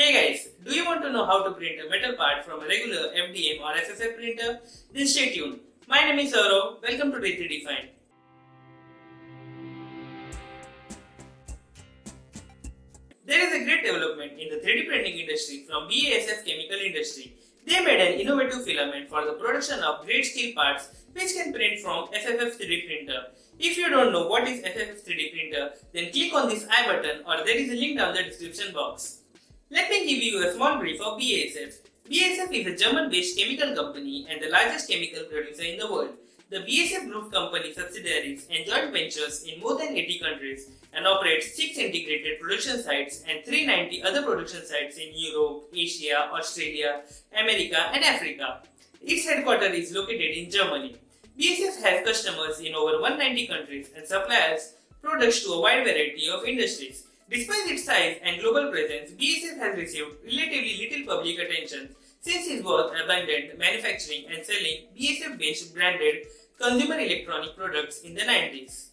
Hey guys, do you want to know how to print a metal part from a regular FDM or FFF printer? Then stay tuned. My name is Saurav. Welcome to D3Define. There is a great development in the 3D printing industry from BASF Chemical Industry. They made an innovative filament for the production of great steel parts which can print from FFF 3D printer. If you don't know what is FFF 3D printer, then click on this I button or there is a link down the description box. Let me give you a small brief of BASF. BASF is a German-based chemical company and the largest chemical producer in the world. The BASF Group company subsidiaries and joint ventures in more than 80 countries and operates 6 integrated production sites and 390 other production sites in Europe, Asia, Australia, America and Africa. Its headquarters is located in Germany. BASF has customers in over 190 countries and supplies products to a wide variety of industries. Despite its size and global presence, BASF has received relatively little public attention since it was abandoned manufacturing and selling BASF-based branded consumer electronic products in the 90s.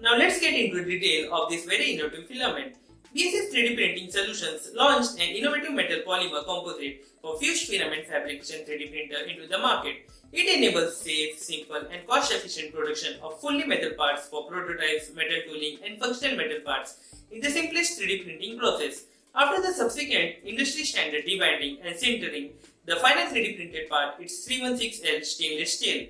Now let's get into detail of this very innovative filament. BASF 3D Printing Solutions launched an innovative metal polymer composite for fused filament fabrication 3D printer into the market. It enables safe, simple and cost-efficient production of fully metal parts for prototypes, metal tooling and functional metal parts in the simplest 3D printing process. After the subsequent industry standard debinding and sintering, the final 3D printed part is 316L stainless steel.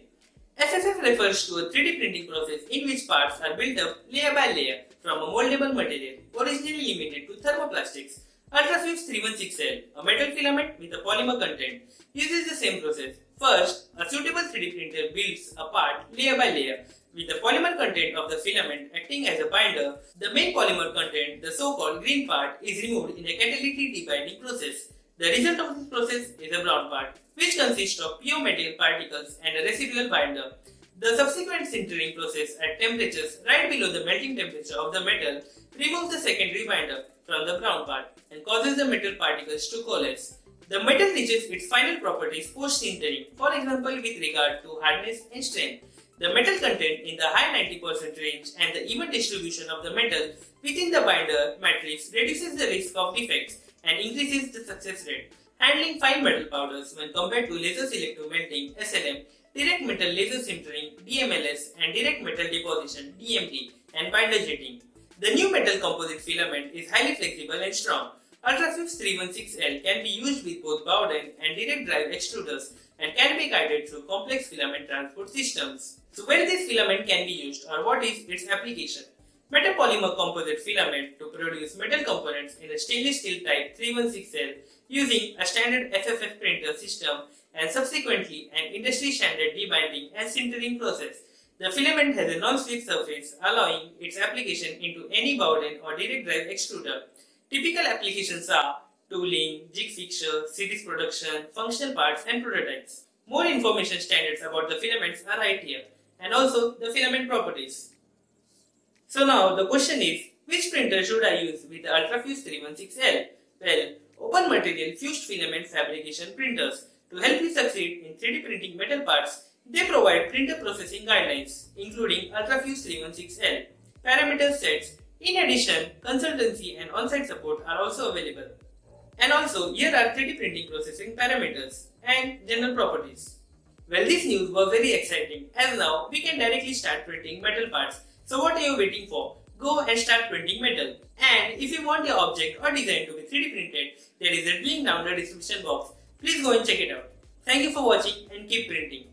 FFF refers to a 3D printing process in which parts are built up layer by layer from a moldable material originally limited to thermoplastics. Ultrafuse 316L, a metal filament with a polymer content, uses the same process. First, a suitable 3D printer builds a part layer by layer with the polymer content of the filament acting as a binder. The main polymer content, the so-called green part, is removed in a catalytic debinding process. The result of this process is a brown part, which consists of pure metal particles and a residual binder. The subsequent sintering process at temperatures right below the melting temperature of the metal removes the secondary binder from the brown part and causes the metal particles to coalesce. The metal reaches its final properties post-sintering, for example with regard to hardness and strength. The metal content in the high 90% range and the even distribution of the metal within the binder matrix reduces the risk of defects and increases the success rate. Handling fine metal powders when compared to laser selective melting SLM, direct metal laser sintering DMLS and direct metal deposition DMD and binder jetting. The new metal composite filament is highly flexible and strong. Ultrafuse 316L can be used with both Bowden and direct drive extruders and can be guided through complex filament transport systems. So where this filament can be used or what is its application? Metal polymer composite filament to produce metal components in a stainless steel type 316L using a standard FFF printer system and subsequently an industry standard debinding and sintering process. The filament has a non-slip surface allowing its application into any Bowden or direct drive extruder. Typical applications are tooling, jig fixture, series production, functional parts and prototypes. More information standards about the filaments are right here and also the filament properties. So now the question is, which printer should I use with the Ultrafuse 316L? Well, Open Material Fused Filament Fabrication Printers. To help you succeed in 3D printing metal parts, they provide printer processing guidelines, including Ultrafuse 316L, parameter sets. In addition, consultancy and on-site support are also available. And also, here are 3D printing processing parameters and general properties. Well, this news was very exciting as now we can directly start printing metal parts so what are you waiting for? Go and start printing metal. And if you want your object or design to be 3D printed, there is a link down the description box. Please go and check it out. Thank you for watching and keep printing.